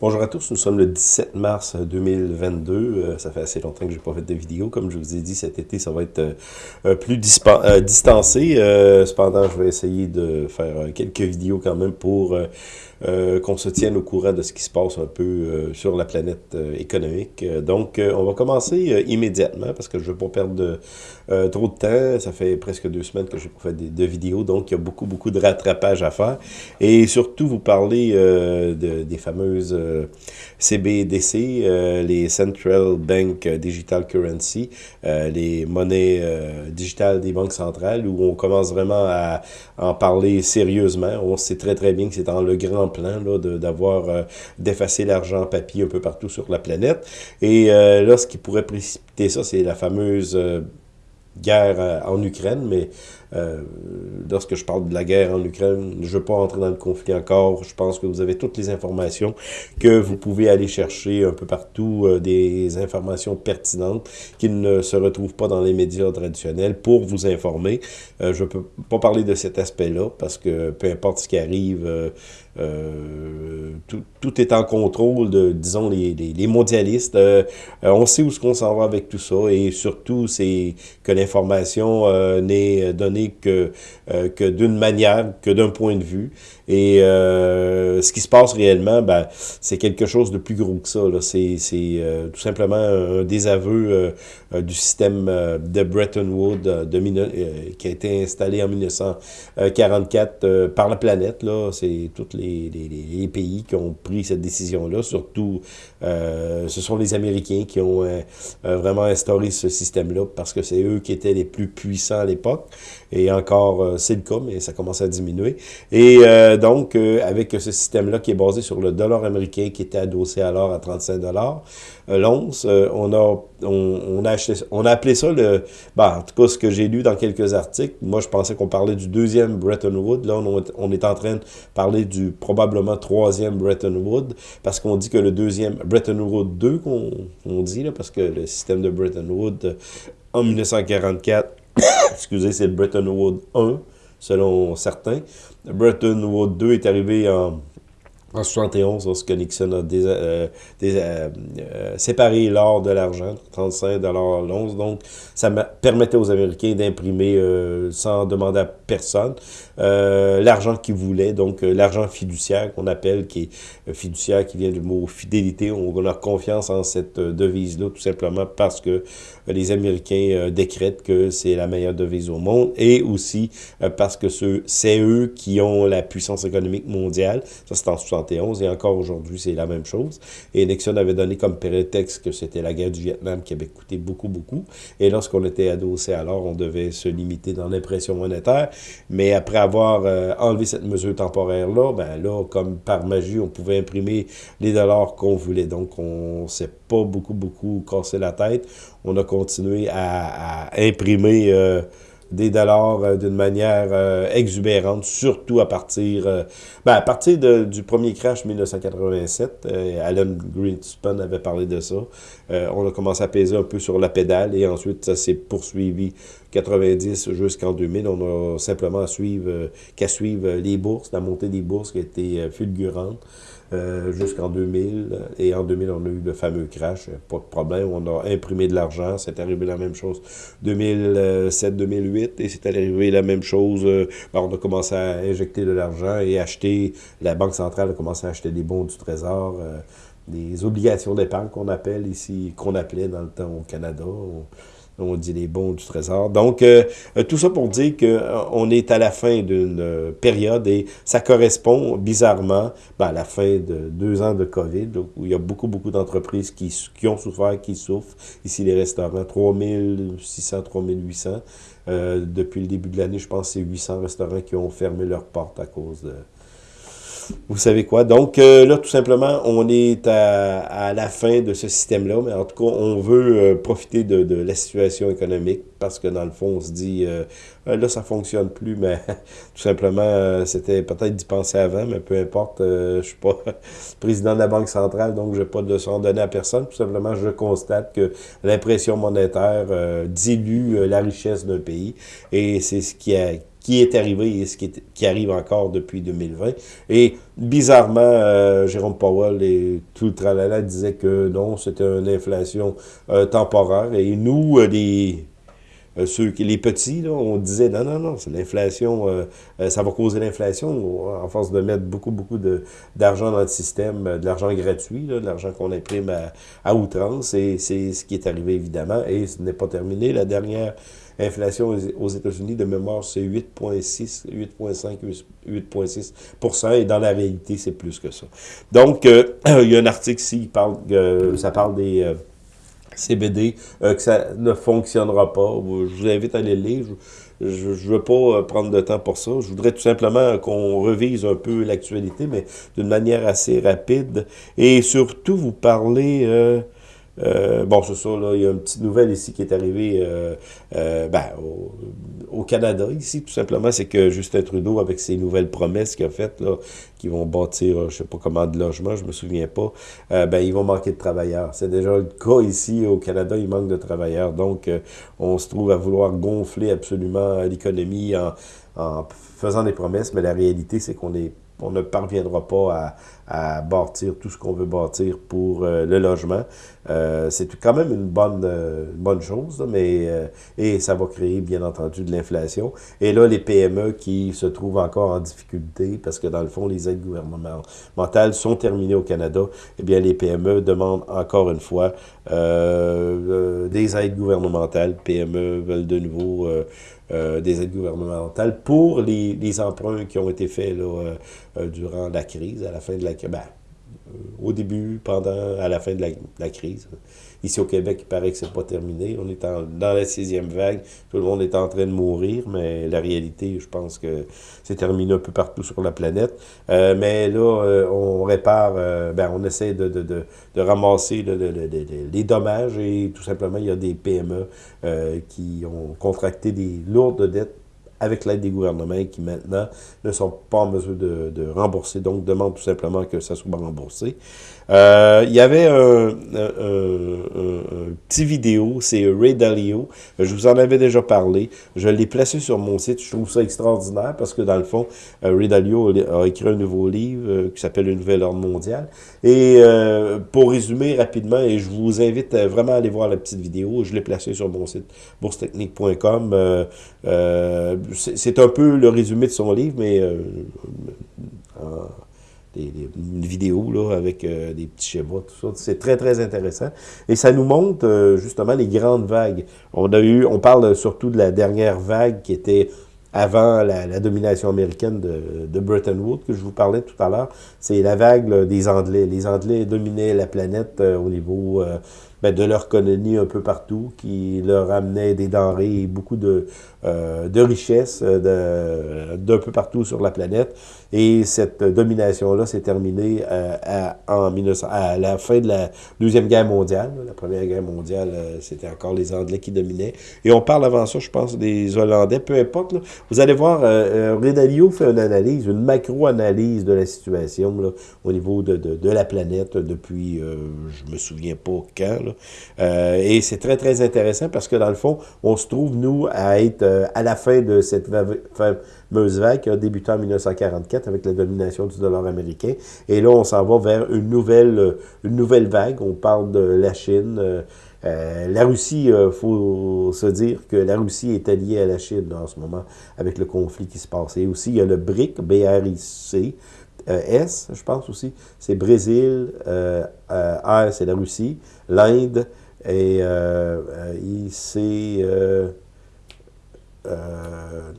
Bonjour à tous, nous sommes le 17 mars 2022. Euh, ça fait assez longtemps que j'ai pas fait de vidéo. Comme je vous ai dit, cet été, ça va être euh, euh, plus distancé. cependant, je vais essayer de faire quelques vidéos quand même pour qu'on se tienne au courant de ce qui se passe un peu sur la planète économique. donc, on va commencer immédiatement parce que je ne veux pas perdre trop de temps. Ça fait presque deux semaines que j'ai pas fait de, vidéos, donc il y a beaucoup, beaucoup de rattrapage à faire. Et surtout, vous parler de, des fameuses CBDC, euh, les Central Bank Digital Currency, euh, les monnaies euh, digitales des banques centrales, où on commence vraiment à en parler sérieusement. On sait très très bien que c'est dans le grand plan d'avoir d'effacer l'argent papier un peu partout sur la planète. Et là, ce qui pourrait précipiter ça, c'est la fameuse guerre en Ukraine, mais euh, lorsque je parle de la guerre en Ukraine, je ne veux pas entrer dans le conflit encore. Je pense que vous avez toutes les informations que vous pouvez aller chercher un peu partout, euh, des informations pertinentes qui ne se retrouvent pas dans les médias traditionnels pour vous informer. Euh, je ne peux pas parler de cet aspect-là parce que peu importe ce qui arrive, tout, est en contrôle de, disons, les, les, les mondialistes. on sait où ce qu'on s'en va avec tout ça et surtout, c'est que l'information n'est donnée que, euh, que d'une manière, que d'un point de vue. Et euh, ce qui se passe réellement, ben, c'est quelque chose de plus gros que ça. C'est euh, tout simplement un désaveu du système de Bretton Woods de, qui a été installé en 1944 par la planète. C'est tous les, les, les, pays qui ont pris cette décision-là. Surtout, ce sont les Américains qui ont vraiment instauré ce système-là parce que c'est eux qui étaient les plus puissants à l'époque. Et encore, euh, c'est le cas, mais ça commence à diminuer. Et euh, donc, euh, avec ce système-là qui est basé sur le dollar américain qui était adossé alors à 35 dollars l'once, on a on, a on a appelé ça le... Ben, en tout cas, ce que j'ai lu dans quelques articles, moi, je pensais qu'on parlait du deuxième Bretton Woods. Là, on, est en train de parler du probablement troisième Bretton Woods, parce qu'on dit que le deuxième, Bretton Woods 2, qu'on on dit, là, parce que le système de Bretton Woods, en 1944, excusez, c'est le Bretton Woods 1, selon certains. Bretton Woods 2 est arrivé en en 71, lorsque Nixon a euh, euh, euh, séparé l'or de l'argent, 35 l'once. Donc, ça permettait aux Américains d'imprimer sans demander à personne l'argent qu'ils voulaient. Donc, l'argent fiduciaire qu'on appelle, qui est fiduciaire, qui vient du mot fidélité. On a confiance en cette devise-là, tout simplement parce que les Américains décrètent que c'est la meilleure devise au monde et aussi parce que c'est eux qui ont la puissance économique mondiale. Ça, c'est en et encore aujourd'hui, c'est la même chose. Et Nixon avait donné comme prétexte que c'était la guerre du Vietnam qui avait coûté beaucoup, beaucoup. Et lorsqu'on était adossé alors, on devait se limiter dans l'impression monétaire. Mais après avoir euh, enlevé cette mesure temporaire-là, ben là, comme par magie, on pouvait imprimer les dollars qu'on voulait. Donc, on s'est pas beaucoup, beaucoup cassé la tête. On a continué à, imprimer... Euh, des dollars euh, d'une manière exubérante, surtout à partir, ben, à partir de, du premier crash 1987. Alan Greenspan avait parlé de ça. On a commencé à peser un peu sur la pédale et ensuite ça s'est poursuivi 90 jusqu'en 2000. On a simplement à suivre, qu'à suivre les bourses, la montée des bourses qui a été fulgurante. Euh, jusqu'en 2000. Et en 2000, on a eu le fameux crash. Pas de problème. On a imprimé de l'argent. C'est arrivé la même chose 2007-2008. Et c'est arrivé la même chose. Euh, ben, on a commencé à injecter de l'argent et acheter. La Banque centrale a commencé à acheter des bons du Trésor. Euh, des obligations d'épargne qu'on appelle ici, qu'on appelait dans le temps au Canada on dit les bons du trésor. Donc, euh, euh, tout ça pour dire qu'on euh, est à la fin d'une période et ça correspond bizarrement ben, à la fin de deux ans de COVID, où il y a beaucoup, beaucoup d'entreprises qui, qui ont souffert, qui souffrent. Ici, les restaurants, 3600, 3800. Euh, depuis le début de l'année, je pense que c'est 800 restaurants qui ont fermé leurs portes à cause de vous savez quoi? Donc euh, là, tout simplement, on est à, la fin de ce système-là, mais en tout cas, on veut euh, profiter de, la situation économique parce que dans le fond, on se dit, euh, là, ça fonctionne plus, mais tout simplement, c'était peut-être d'y penser avant, mais peu importe, je suis pas président de la Banque centrale, donc je n'ai pas de leçon à donner à personne. Tout simplement, je constate que l'impression monétaire dilue la richesse d'un pays et c'est ce qui a qui est arrivé et ce qui, arrive encore depuis 2020. Et bizarrement, Jérôme Powell et tout le tralala disaient que non, c'était une inflation temporaire. Et nous, des euh, ceux les petits, on disait non, non, non, c'est l'inflation, euh, euh, ça va causer l'inflation en force de mettre beaucoup, beaucoup d'argent dans le système, de l'argent gratuit, de l'argent qu'on imprime à, à outrance, et c'est ce qui est arrivé évidemment, et ce n'est pas terminé. La dernière inflation aux États-Unis de mémoire, c'est 8,6, 8,5, 8,6% et dans la réalité, c'est plus que ça. Donc, il y a un article ici, qui parle, ça parle des CBD, euh, que ça ne fonctionnera pas. Je vous invite à aller lire. Je ne veux pas euh, prendre de temps pour ça. Je voudrais tout simplement qu'on revise un peu l'actualité, mais d'une manière assez rapide. Et surtout, vous parler... Euh, euh, bon, c'est ça, là, il y a une petite nouvelle ici qui est arrivée euh, euh, ben, au, Canada, ici, tout simplement, c'est que Justin Trudeau, avec ses nouvelles promesses qu'il a faites, là, qui vont bâtir, je sais pas comment, de logements, je me souviens pas, ben, ils vont manquer de travailleurs. C'est déjà le cas ici, au Canada, il manque de travailleurs. Donc, on se trouve à vouloir gonfler absolument l'économie en, en faisant des promesses, mais la réalité, c'est qu'on est on ne parviendra pas à, bâtir tout ce qu'on veut bâtir pour euh, le logement. Euh, c'est quand même une bonne, euh, bonne chose, mais et ça va créer, bien entendu, de l'inflation. Et là, les PME qui se trouvent encore en difficulté, parce que dans le fond, les aides gouvernementales sont terminées au Canada, eh bien, les PME demandent encore une fois des aides gouvernementales. PME veulent de nouveau euh, des aides gouvernementales pour les, emprunts qui ont été faits euh, euh, durant la crise, à la fin de la Ben, au début, pendant, à la fin de la, crise. Ici au Québec, il paraît que c'est pas terminé. On est dans la sixième vague. Tout le monde est en train de mourir, mais la réalité, je pense que c'est terminé un peu partout sur la planète. Euh, mais là, euh, on répare, euh, ben, on essaie de ramasser les dommages et tout simplement, il y a des PME qui ont contracté des lourdes dettes avec l'aide des gouvernements qui maintenant ne sont pas en mesure de, rembourser, donc demandent tout simplement que ça soit remboursé. Euh, il y avait un, petit vidéo, c'est Ray Dalio. Je vous en avais déjà parlé. Je l'ai placé sur mon site. Je trouve ça extraordinaire parce que dans le fond, euh, Ray Dalio a écrit un nouveau livre euh, qui s'appelle Le Nouvel Ordre Mondial. Et pour résumer rapidement, et je vous invite vraiment à aller voir la petite vidéo, je l'ai placé sur mon site boursetechnique.com. c'est un peu le résumé de son livre, mais des, une vidéo là, avec euh, des petits schémas, tout ça. C'est très, très intéressant. Et ça nous montre euh, justement les grandes vagues. On a eu, on parle surtout de la dernière vague qui était avant la, domination américaine de, de, Bretton Woods, que je vous parlais tout à l'heure. C'est la vague des Anglais. Les Anglais dominaient la planète euh, au niveau ben, de leur colonie un peu partout, qui leur amenait des denrées et beaucoup de, euh, de richesses euh, d'un peu partout sur la planète. Et cette domination-là s'est terminée euh, à, en 1900, à la fin de la Deuxième Guerre mondiale. La Première Guerre mondiale, euh, c'était encore les Anglais qui dominaient. Et on parle avant ça, je pense, des Hollandais, peu importe. Là. Vous allez voir, euh, Redalio fait une analyse, une macro-analyse de la situation là, au niveau de, de, la planète depuis, je me souviens pas quand, euh, et c'est très, très intéressant parce que dans le fond, on se trouve, nous, à être euh, à la fin de cette fameuse vague qui a débuté en 1944 avec la domination du dollar américain. Et là, on s'en va vers une nouvelle, une nouvelle vague. On parle de la Chine. Euh, la Russie, il faut se dire que la Russie est alliée à la Chine en ce moment avec le conflit qui se passe. Et aussi, il y a le BRIC, B-R-I-C, S, je pense aussi, c'est Brésil, euh, R, c'est la Russie, l'Inde, et euh, c'est... Euh,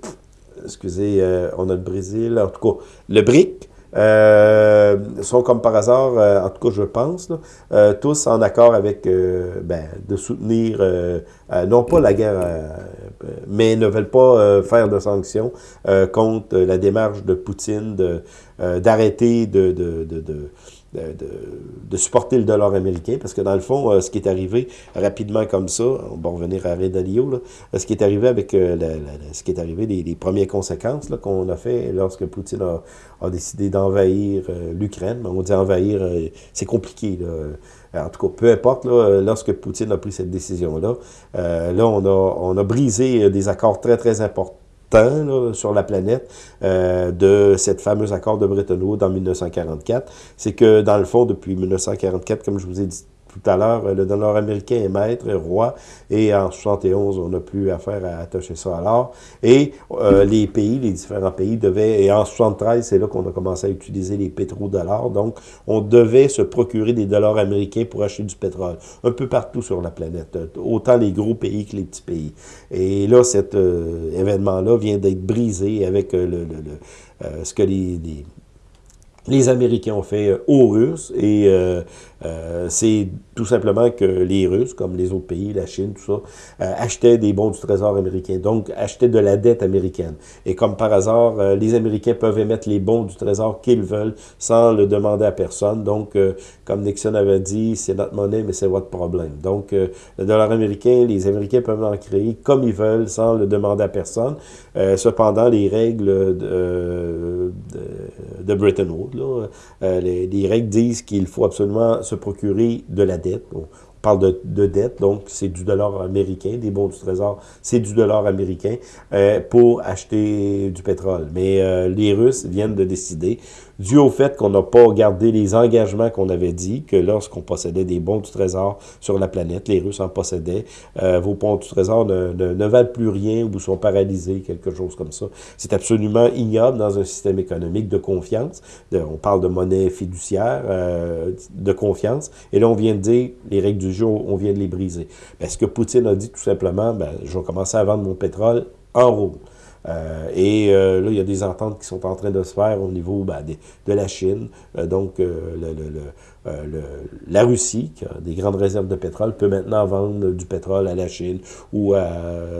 excusez, on a le Brésil, en tout cas, le BRIC, euh, sont comme par hasard, euh, en tout cas je pense, là, euh, tous en accord avec ben, de soutenir, non pas la guerre, mais ne veulent pas faire de sanctions contre la démarche de Poutine d'arrêter de, de de, supporter le dollar américain, parce que dans le fond, euh, ce qui est arrivé rapidement comme ça, on va revenir à Ray Dalio, euh, ce qui est arrivé avec euh, ce qui est arrivé, les, premières conséquences qu'on a fait lorsque Poutine a, décidé d'envahir l'Ukraine, on dit envahir, c'est compliqué. En tout cas, peu importe, lorsque Poutine a pris cette décision-là, là, on, a, on a brisé des accords très, très importants temps sur la planète euh, de cette fameuse accord de Bretton Woods en 1944, c'est que dans le fond, depuis 1944, comme je vous ai dit tout à l'heure, le dollar américain est maître, roi, et en 71, on n'a plus affaire à attacher ça à l'or. Et euh, les pays, les différents pays devaient, et en 73, c'est là qu'on a commencé à utiliser les pétrodollars, donc on devait se procurer des dollars américains pour acheter du pétrole, un peu partout sur la planète, autant les gros pays que les petits pays. Et là, cet euh, événement-là vient d'être brisé avec euh, le, le, ce que les, les les Américains ont fait aux Russes et euh, euh, c'est tout simplement que les Russes, comme les autres pays, la Chine, tout ça, euh, achetaient des bons du Trésor américain, donc achetaient de la dette américaine. Et comme par hasard, euh, les Américains peuvent émettre les bons du Trésor qu'ils veulent sans le demander à personne. Donc, comme Nixon avait dit, c'est notre monnaie, mais c'est votre problème. Donc, le dollar américain, les Américains peuvent en créer comme ils veulent sans le demander à personne. cependant, les règles de, de, Bretton Woods, là, les, les règles disent qu'il faut absolument se procurer de la dette. Parle de, de, dette, donc c'est du dollar américain, des bons du trésor, c'est du dollar américain euh, pour acheter du pétrole. Mais euh, les Russes viennent de décider dû au fait qu'on n'a pas gardé les engagements qu'on avait dit, que lorsqu'on possédait des bons du trésor sur la planète, les Russes en possédaient, euh, vos bons du trésor ne, ne, valent plus rien ou sont paralysés, quelque chose comme ça. C'est absolument ignoble dans un système économique de confiance. on parle de monnaie fiduciaire, euh, de confiance, et là on vient de dire, les règles du on vient de les briser. Parce que Poutine a dit tout simplement, ben, je vais commencer à vendre mon pétrole en rouble. Euh, et euh, là, il y a des ententes qui sont en train de se faire au niveau ben, de, la Chine. Euh, donc, le, le, la Russie, qui a des grandes réserves de pétrole, peut maintenant vendre du pétrole à la Chine ou à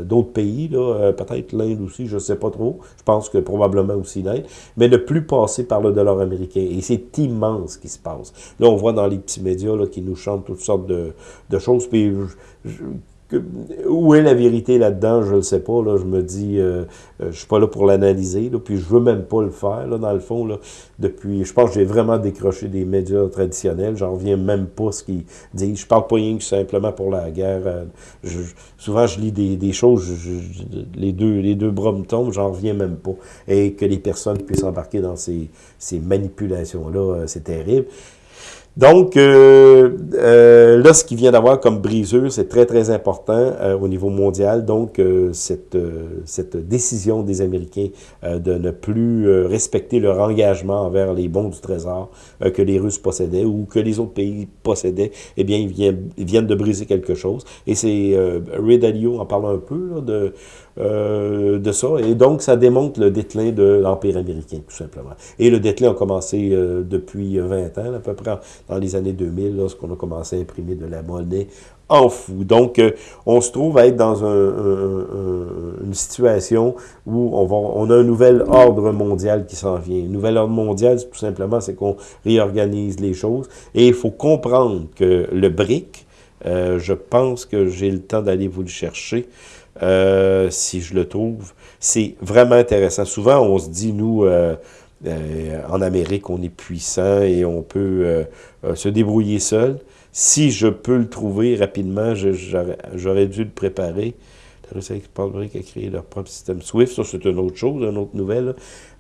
d'autres pays, peut-être l'Inde aussi, je ne sais pas trop. Je pense que probablement aussi l'Inde, mais ne plus passer par le dollar américain. Et c'est immense ce qui se passe. Là, on voit dans les petits médias qui nous chantent toutes sortes de, de choses. Puis, où est la vérité là-dedans, je ne sais pas. Là, je me dis, euh, euh, je suis pas là pour l'analyser, puis je veux même pas le faire, là, dans le fond. Là, depuis, je pense que j'ai vraiment décroché des médias traditionnels. J'en reviens même pas ce qu'ils disent. Je parle pas rien que simplement pour la guerre. Euh, souvent, je lis des, des choses, les, deux, les deux bras me tombent, j'en reviens même pas. Et que les personnes puissent embarquer dans ces, ces manipulations-là, c'est terrible. Donc, euh, euh, là, ce qui vient d'avoir comme brisure, c'est très, très important euh, au niveau mondial. Donc, euh, cette, cette décision des Américains de ne plus respecter leur engagement envers les bons du Trésor que les Russes possédaient ou que les autres pays possédaient, eh bien, ils viennent, ils viennent de briser quelque chose. Et c'est Ray Dalio en parle un peu là, de euh, de ça. Et donc, ça démontre le déclin de l'Empire américain, tout simplement. Et le déclin a commencé euh, depuis 20 ans, à peu près dans les années 2000, lorsqu'on a commencé à imprimer de la monnaie en fou. Donc, euh, on se trouve à être dans une situation où on, a un nouvel ordre mondial qui s'en vient. Un nouvel ordre mondial, tout simplement, c'est qu'on réorganise les choses. Et il faut comprendre que le BRIC, je pense que j'ai le temps d'aller vous le chercher. Euh, si je le trouve. C'est vraiment intéressant. Souvent, on se dit, nous, euh, euh, en Amérique, on est puissant et on peut se débrouiller seul. Si je peux le trouver rapidement, j'aurais dû le préparer. Exportbrick a créé leur propre système SWIFT. Ça, c'est une autre chose, une autre nouvelle.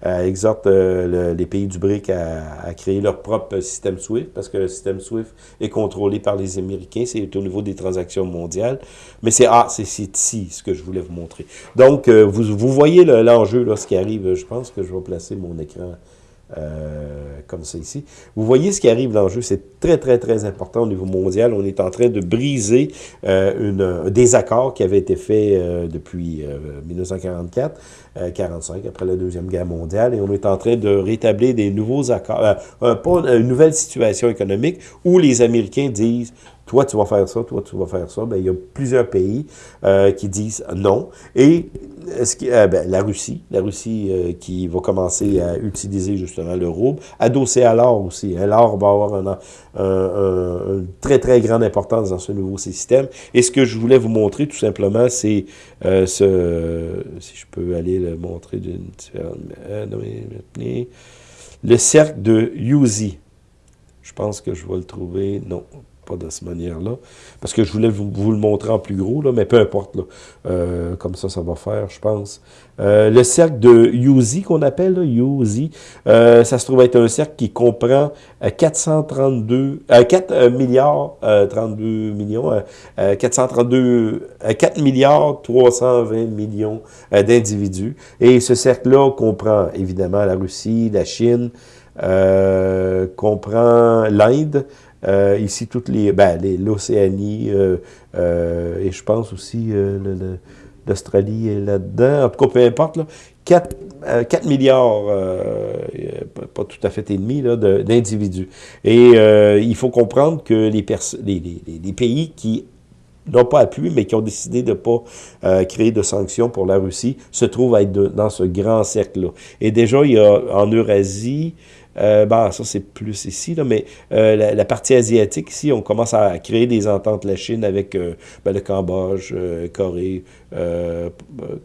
Euh, exhorte euh, les pays du BRIC à, créer leur propre système SWIFT, parce que le système SWIFT est contrôlé par les Américains. C'est au niveau des transactions mondiales. Mais c'est ah, c'est ici ce que je voulais vous montrer. Donc, euh, vous, voyez l'enjeu, ce qui arrive. Je pense que je vais placer mon écran euh, comme ça ici. Vous voyez ce qui arrive dans le jeu, c'est très, très, très important au niveau mondial. On est en train de briser euh, une, un désaccord qui avait été fait euh, depuis 1944, 45, après la Deuxième Guerre mondiale, et on est en train de rétablir des nouveaux accords, une nouvelle situation économique où les Américains disent toi tu vas faire ça, toi tu vas faire ça, ben, il y a plusieurs pays euh, qui disent non. Et euh, ben, la Russie, la Russie euh, qui va commencer à utiliser justement le rouble, adossé à l'or aussi. Hein. L'or va avoir une très très grande importance dans ce nouveau système. Et ce que je voulais vous montrer tout simplement, c'est ce, si je peux aller le montrer d'une le cercle de Yuzi. Je pense que je vais le trouver. Non, pas de cette manière-là. Parce que je voulais vous, le montrer en plus gros, là, mais peu importe. Là. Euh, comme ça, ça va faire, je pense. Euh, le cercle de Yuzi, qu'on appelle, là, Yuzi, euh, ça se trouve être un cercle qui comprend 432, 4 milliards 32 millions, 432, 4 milliards 320 millions d'individus. Et ce cercle-là comprend évidemment la Russie, la Chine, comprend l'Inde, ici, toutes les, ben, l'Océanie, euh, euh, et je pense aussi l'Australie est là-dedans. En tout cas, peu importe, là, 4, 4 milliards, pas tout à fait et demi, d'individus. Et il faut comprendre que les, pays qui n'ont pas appuyé, mais qui ont décidé de ne pas créer de sanctions pour la Russie, se trouvent à être dans ce grand cercle-là. Et déjà, il y a en Eurasie, euh, bah, ça, c'est plus ici, là, mais euh, la, partie asiatique, ici, on commence à créer des ententes, la Chine avec euh, ben, le Cambodge, Corée,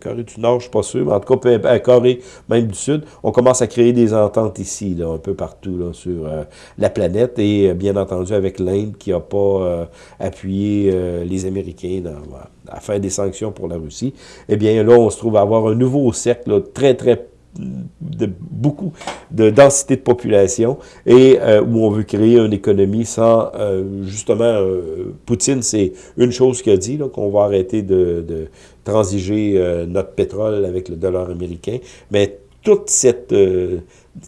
Corée du Nord, je ne suis pas sûr, mais en tout cas, Corée, même du Sud, on commence à créer des ententes ici, là, un peu partout là, sur la planète, et bien entendu avec l'Inde qui n'a pas appuyé les Américains à faire des sanctions pour la Russie. Eh bien, là, on se trouve à avoir un nouveau cercle très, très de beaucoup de densité de population et euh, où on veut créer une économie sans, euh, justement, euh, Poutine, c'est une chose qu'il a dit, qu'on va arrêter de, de transiger notre pétrole avec le dollar américain, mais toute cette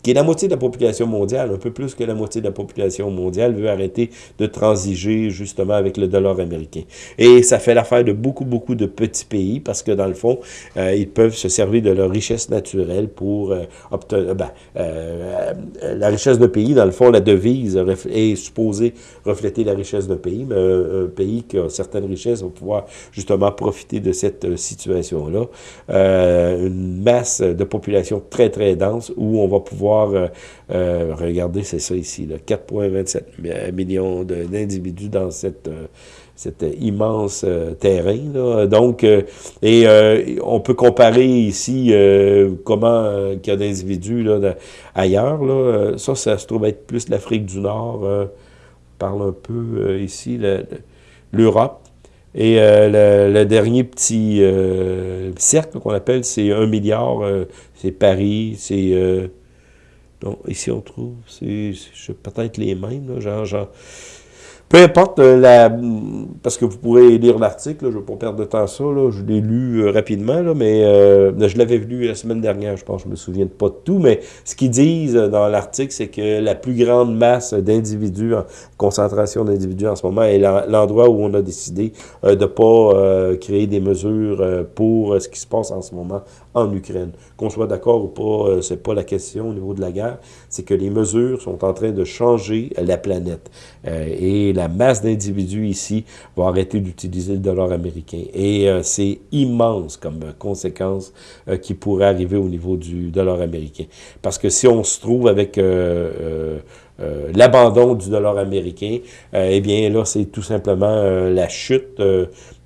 qui est la moitié de la population mondiale, un peu plus que la moitié de la population mondiale, veut arrêter de transiger justement avec le dollar américain. Et ça fait l'affaire de beaucoup, beaucoup de petits pays parce que dans le fond, euh, ils peuvent se servir de leur richesse naturelle pour euh, obtenir... Ben, euh, la richesse d'un pays, dans le fond, la devise est supposée refléter la richesse d'un pays, mais un, pays qui a certaines richesses va pouvoir justement profiter de cette situation-là. une masse de population très, très dense où on va pouvoir voir, euh, euh, regardez, c'est ça ici, 4,27 millions d'individus dans cette euh, cet immense terrain. Donc, et on peut comparer ici comment qu'il y a d'individus ailleurs. Là. Ça, ça se trouve être plus l'Afrique du Nord. on parle un peu ici, l'Europe. Et le, dernier petit cercle qu'on appelle, c'est un milliard, c'est Paris, c'est donc, ici, on trouve, c'est peut-être les mêmes, genre, genre, peu importe, euh, la, parce que vous pourrez lire l'article, je ne vais pas perdre de temps ça, là, je l'ai lu euh, rapidement, là, mais euh, je l'avais lu la semaine dernière, je pense, je me souviens pas de tout, mais ce qu'ils disent dans l'article, c'est que la plus grande masse d'individus, concentration d'individus en ce moment, est l'endroit où on a décidé de ne pas créer des mesures pour ce qui se passe en ce moment en Ukraine. Qu'on soit d'accord ou pas, c'est pas la question au niveau de la guerre, c'est que les mesures sont en train de changer la planète. et la masse d'individus ici va arrêter d'utiliser le dollar américain. Et euh, c'est immense comme conséquence euh, qui pourrait arriver au niveau du dollar américain. Parce que si on se trouve avec euh, euh, l'abandon du dollar américain, euh, eh bien là, c'est tout simplement euh, la chute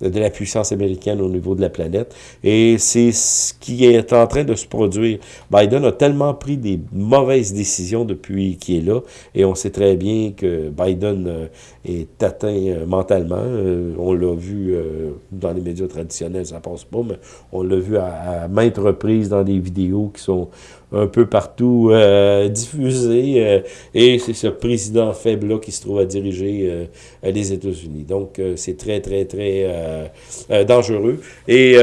de la puissance américaine au niveau de la planète. Et c'est ce qui est en train de se produire. Biden a tellement pris des mauvaises décisions depuis qu'il est là, et on sait très bien que Biden est atteint mentalement. on l'a vu dans les médias traditionnels, ça passe pas, mais on l'a vu à, maintes reprises dans des vidéos qui sont un peu partout euh, diffusé. Euh, et c'est ce président faible-là qui se trouve à diriger euh, les États-Unis. Donc, c'est très, très, très dangereux. Et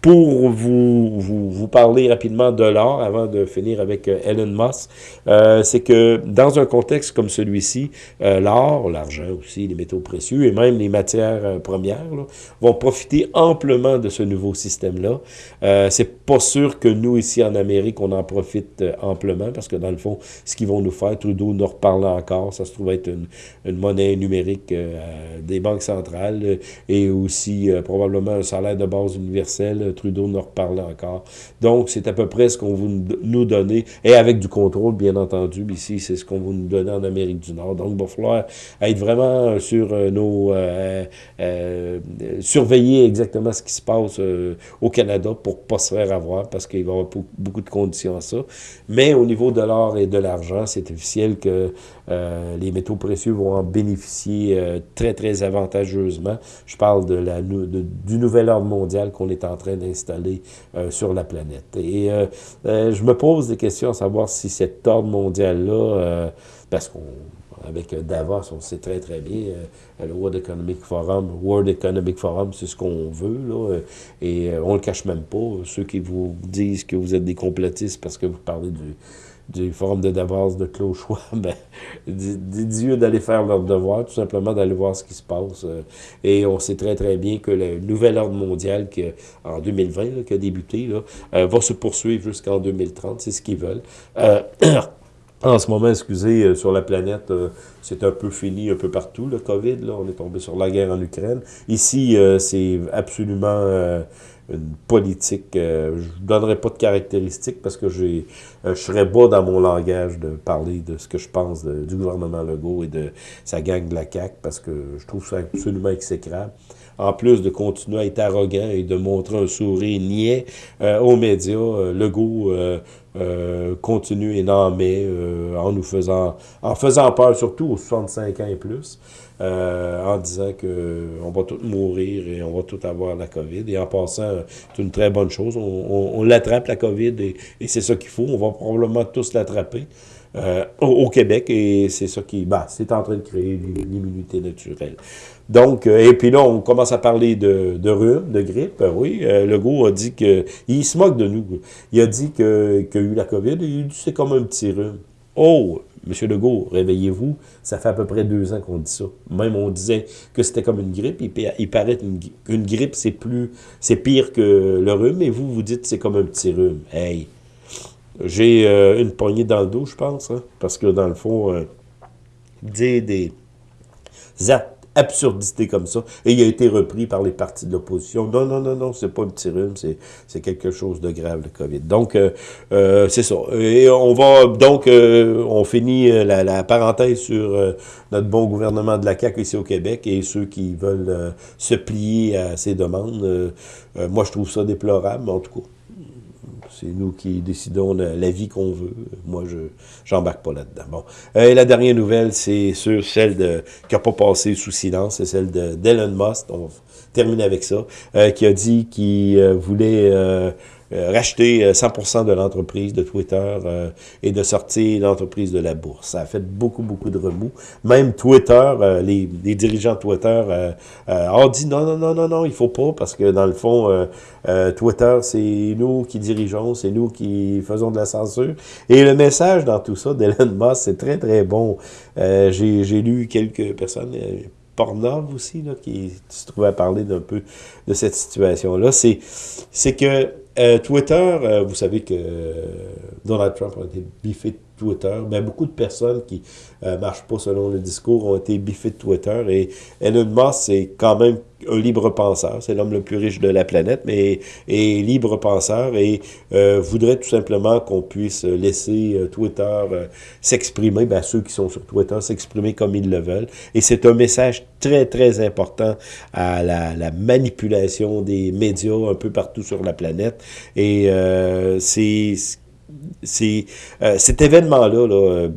pour vous, vous, vous, parler rapidement de l'or avant de finir avec euh, Elon Musk, euh, c'est que dans un contexte comme celui-ci, euh, l'or, l'argent aussi, les métaux précieux et même les matières euh, premières là, vont profiter amplement de ce nouveau système-là. Euh, c'est pas sûr que nous, ici en Amérique, on en profite amplement parce que dans le fond, ce qu'ils vont nous faire, Trudeau nous reparle encore, ça se trouve être une, une monnaie numérique des banques centrales et aussi probablement un salaire de base universel Trudeau nous reparler encore. Donc, c'est à peu près ce qu'on veut nous donner, et avec du contrôle, bien entendu. Ici, c'est ce qu'on veut nous donner en Amérique du Nord. Donc, il va falloir être vraiment sur nos... surveiller exactement ce qui se passe au Canada pour pas se faire avoir, parce qu'il va y avoir beaucoup de conditions à ça. Mais au niveau de l'or et de l'argent, c'est officiel que euh, les métaux précieux vont en bénéficier euh, très, très avantageusement. Je parle de la, du nouvel ordre mondial qu'on est en train d'installer euh, sur la planète. Et je me pose des questions à savoir si cet ordre mondial-là, parce qu'on avec Davos, on sait très très bien, le World Economic Forum, World Economic Forum, c'est ce qu'on veut, là, et on le cache même pas. Ceux qui vous disent que vous êtes des complotistes parce que vous parlez du, du Forum de Davos de Claude Choix, ben, dis d'aller faire leur devoir, tout simplement d'aller voir ce qui se passe. Euh, et on sait très, très bien que le nouvel ordre mondial qui, en 2020, qui a débuté, là, euh, va se poursuivre jusqu'en 2030, c'est ce qu'ils veulent. Euh, en ce moment, excusez, sur la planète, c'est un peu fini un peu partout, le COVID. Là, on est tombé sur la guerre en Ukraine. Ici, c'est absolument une politique. Euh, je ne donnerai pas de caractéristiques parce que j'ai, euh, je serais bas dans mon langage de parler de ce que je pense du gouvernement Legault et de sa gang de la CAQ parce que je trouve ça absolument exécrable. En plus de continuer à être arrogant et de montrer un sourire niais euh, aux médias, Legault continue et n'en met en nous faisant, en faisant peur surtout aux 65 ans et plus. Euh, en disant qu'on va tous mourir et on va tous avoir la COVID. Et en passant, c'est une très bonne chose. On, l'attrape, la COVID, et, c'est ça qu'il faut. On va probablement tous l'attraper. Euh, au, Québec, et c'est ça qui, bah, c'est en train de créer l'immunité naturelle. Donc, euh, et puis là, on commence à parler de, rhume, de grippe. oui, le Legault a dit que, il se moque de nous. Il a dit qu'il a eu la COVID, et il dit c'est comme un petit rhume. Oh, Monsieur Legault, réveillez-vous, ça fait à peu près deux ans qu'on dit ça. Même on disait que c'était comme une grippe, il, paraît qu'une grippe, c'est plus, c'est pire que le rhume, et vous, vous dites que c'est comme un petit rhume. Hey, j'ai euh, une poignée dans le dos, je pense, hein, parce que dans le fond, euh, des, des absurdité comme ça. Et il a été repris par les partis de l'opposition. Non, non, non, non, c'est pas un petit rhume, c'est quelque chose de grave, le COVID. Donc, euh, euh, c'est ça. Et on va, donc, on finit la, la, parenthèse sur notre bon gouvernement de la CAQ ici au Québec et ceux qui veulent se plier à ces demandes. moi, je trouve ça déplorable, mais en tout cas, c'est nous qui décidons de la vie qu'on veut. Moi, je j'embarque pas là-dedans. Bon. Euh, et la dernière nouvelle, c'est sur celle de qui n'a pas passé sous silence, c'est celle d'Elon Musk. On termine avec ça. Euh, qui a dit qu'il euh, voulait racheter 100% euh, de l'entreprise de Twitter euh, et de sortir l'entreprise de la bourse. Ça a fait beaucoup, beaucoup de remous. Même Twitter, les, les, dirigeants de Twitter ont dit non, non, non, non, non, il faut pas parce que dans le fond, Twitter, c'est nous qui dirigeons, c'est nous qui faisons de la censure. Et le message dans tout ça d'Elon Musk, c'est très, très bon. J'ai lu quelques personnes Pornhub aussi, là, qui se trouvait à parler d'un peu de cette situation-là, c'est que euh, Twitter, euh, vous savez que euh, Donald Trump a été biffé Twitter. mais beaucoup de personnes qui ne marchent pas selon le discours ont été biffées de Twitter. Et Elon Musk, c'est quand même un libre penseur. C'est l'homme le plus riche de la planète, mais est libre penseur et voudrait tout simplement qu'on puisse laisser Twitter s'exprimer, ben, ceux qui sont sur Twitter s'exprimer comme ils le veulent. Et c'est un message très, très important à la, la manipulation des médias un peu partout sur la planète. Et euh, c'est euh, cet événement-là, là,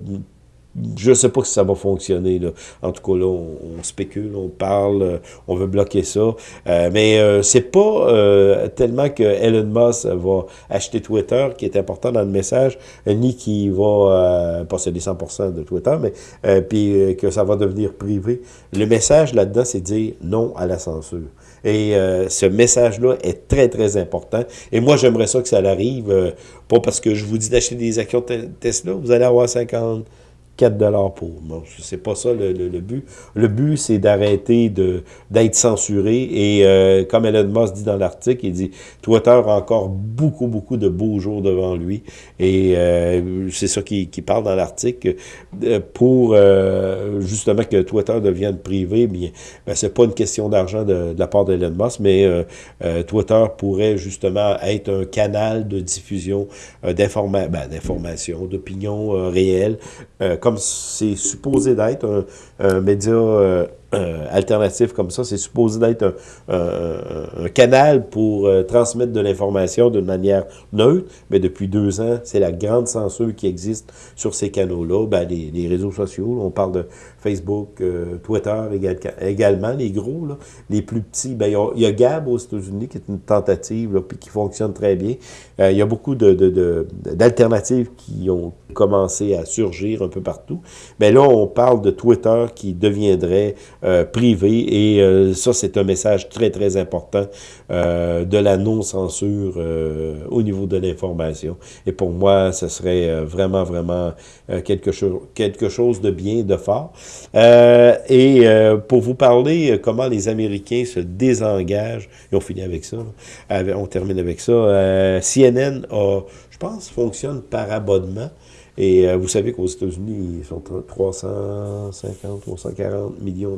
je ne sais pas si ça va fonctionner. En tout cas, là, on, spécule, on parle, euh, on veut bloquer ça. Euh, mais euh, c'est pas euh, tellement que Elon Musk va acheter Twitter qui est important dans le message, ni qu'il va posséder 100% de Twitter, mais puis que ça va devenir privé. Le message là-dedans, c'est dire non à la censure. Et euh, ce message-là est très, très important. Et moi, j'aimerais ça que ça arrive, euh, pas parce que je vous dis d'acheter des actions Tesla, vous allez avoir 50, 4 dollars pour. Bon, c'est pas ça le, le, but. Le but, c'est d'arrêter d'être censuré. Et euh, comme Elon Musk dit dans l'article, il dit Twitter a encore beaucoup, beaucoup de beaux jours devant lui. Et euh, c'est ça qui, qui parle dans l'article. Euh, pour justement que Twitter devienne privé, bien, ben, c'est pas une question d'argent de, la part d'Elon Musk, mais Twitter pourrait justement être un canal de diffusion ben, d'informations, d'opinions réelles comme c'est supposé d'être un, média euh, euh, alternatif comme ça, c'est supposé d'être un, canal pour euh, transmettre de l'information d'une manière neutre, mais depuis deux ans, c'est la grande censure qui existe sur ces canaux-là. Ben, les, réseaux sociaux, on parle de Facebook, Twitter également, les gros, là. les plus petits. Ben, il y, a Gab aux États-Unis qui est une tentative, là, puis qui fonctionne très bien. il y a beaucoup d'alternatives de, qui ont commencé à surgir un peu partout. Mais là, on parle de Twitter qui deviendrait euh, privé. Et euh, ça, c'est un message très, très important euh, de la non-censure au niveau de l'information. Et pour moi, ce serait vraiment, vraiment quelque, chose, quelque chose de bien, de fort. et pour vous parler comment les Américains se désengagent, et on finit avec ça, on termine avec ça, CNN a, je pense, fonctionne par abonnement. Et euh, vous savez qu'aux États-Unis, ils sont 350, 340 millions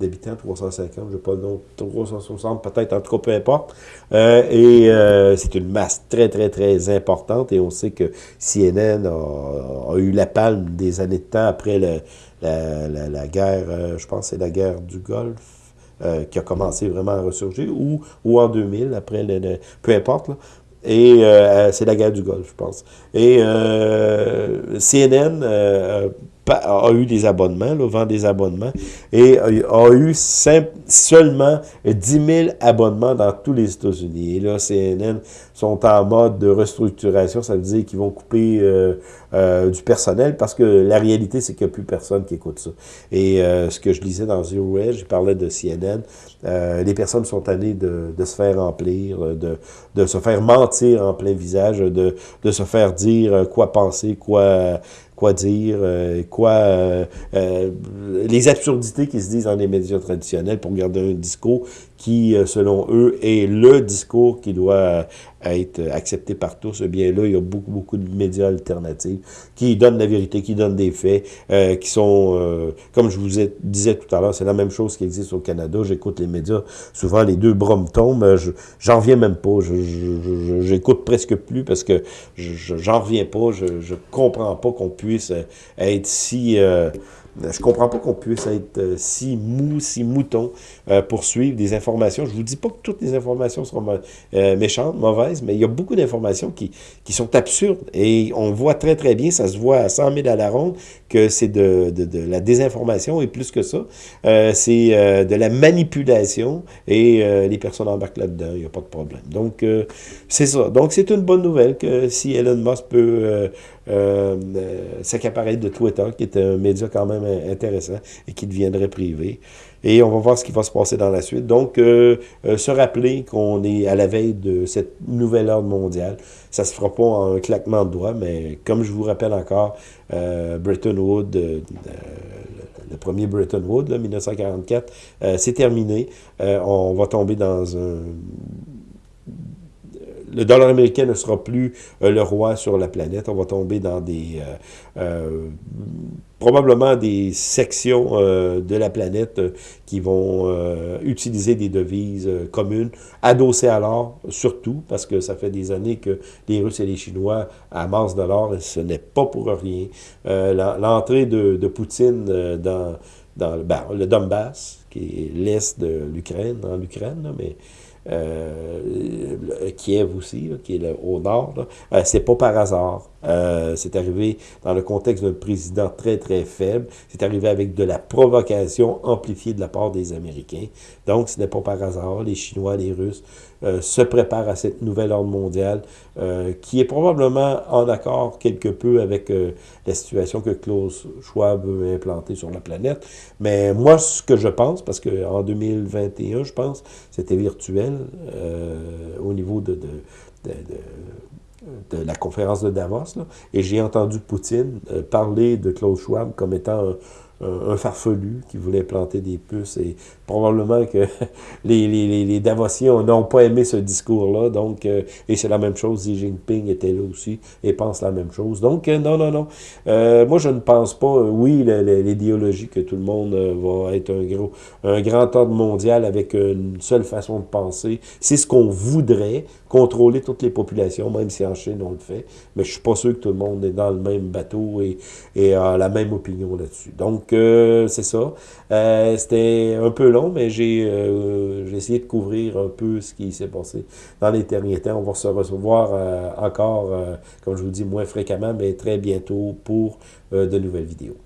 d'habitants, 350, je ne pas le nom, 360 peut-être, en tout cas, peu importe. Euh, et euh, c'est une masse très, très, très importante. Et on sait que CNN a, eu la palme des années de temps après le, la, la, guerre, je pense c'est la guerre du Golfe. qui a commencé vraiment à ressurgir, ou, ou en 2000, après le, peu importe, là. Et euh, c'est la guerre du Golfe, je pense. Et euh, CNN a eu des abonnements, là, vend des abonnements, et a, eu seulement 10 000 abonnements dans tous les États-Unis. Et là, CNN sont en mode de restructuration, ça veut dire qu'ils vont couper euh, euh, du personnel, parce que la réalité, c'est qu'il n'y a plus personne qui écoute ça. Et euh, ce que je lisais dans Zero Edge, je parlais de CNN, les personnes sont tannées de, se faire remplir, de, se faire mentir en plein visage, de se faire dire quoi penser, quoi quoi dire, euh, quoi... Euh, euh, les absurdités qui se disent dans les médias traditionnels pour garder un discours qui, selon eux, est le discours qui doit être accepté par tous, eh bien là, il y a beaucoup, beaucoup de médias alternatifs qui donnent la vérité, qui donnent des faits, qui sont, comme je vous disais tout à l'heure, c'est la même chose qui existe au Canada. J'écoute les médias, souvent les deux bras me tombent, j'en reviens même pas, j'écoute presque plus parce que j'en reviens pas, je, je comprends pas qu'on puisse euh, être si... Euh, je comprends pas qu'on puisse être euh, si mou, si mouton pour suivre des informations? Je vous dis pas que toutes les informations seront méchantes, mauvaises, mais il y a beaucoup d'informations qui, qui sont absurdes. Et on voit très, très bien, ça se voit à 100 000 à la ronde, que c'est de, la désinformation et plus que ça, c'est de la manipulation et les personnes embarquent là-dedans, il n'y a pas de problème. Donc, c'est ça. Donc, c'est une bonne nouvelle que si Elon Musk peut euh, s'accaparer de Twitter, qui est un média quand même intéressant et qui deviendrait privé. Et on va voir ce qui va se passer dans la suite. Donc, euh, euh, se rappeler qu'on est à la veille de cette nouvelle ordre mondiale. Ça se fera pas en un claquement de doigts, mais comme je vous rappelle encore, euh, Bretton Woods, le premier Bretton Woods, 1944, c'est terminé. on va tomber dans un le dollar américain ne sera plus euh, le roi sur la planète. On va tomber dans des... Euh, euh, probablement des sections de la planète qui vont utiliser des devises communes, adossées à l'or, surtout, parce que ça fait des années que les Russes et les Chinois amassent de l'or, et ce n'est pas pour rien. L'entrée de, Poutine dans, ben, le Donbass, qui est l'est de l'Ukraine, dans l'Ukraine, mais euh, Kiev aussi, qui est au nord, euh, c'est pas par hasard. Euh, c'est arrivé dans le contexte d'un président très, très faible. C'est arrivé avec de la provocation amplifiée de la part des Américains. Donc, ce n'est pas par hasard. Les Chinois, les Russes euh, se préparent à cette nouvelle ordre mondiale euh, qui est probablement en accord quelque peu avec la situation que Klaus Schwab veut implanter sur la planète. Mais moi, ce que je pense, parce qu'en 2021, je pense, c'était virtuel au niveau de, de de la conférence de Davos, et j'ai entendu Poutine parler de Klaus Schwab comme étant un, farfelu qui voulait planter des puces. Et probablement que les, les, les Davosiens n'ont pas aimé ce discours-là. Donc, euh, et c'est la même chose. Xi Jinping était là aussi et pense la même chose. Donc, euh, non, non, non. Euh, moi, je ne pense pas, oui, l'idéologie que tout le monde va être un gros, un grand ordre mondial avec une seule façon de penser. C'est ce qu'on voudrait, contrôler toutes les populations, même si en Chine on le fait. Mais je suis pas sûr que tout le monde est dans le même bateau et, et a la même opinion là-dessus. Donc, c'est ça. Euh, c'était un peu long, mais euh, j'ai essayé de couvrir un peu ce qui s'est passé dans les derniers temps. On va se recevoir euh, encore, comme je vous dis, moins fréquemment, mais très bientôt pour de nouvelles vidéos.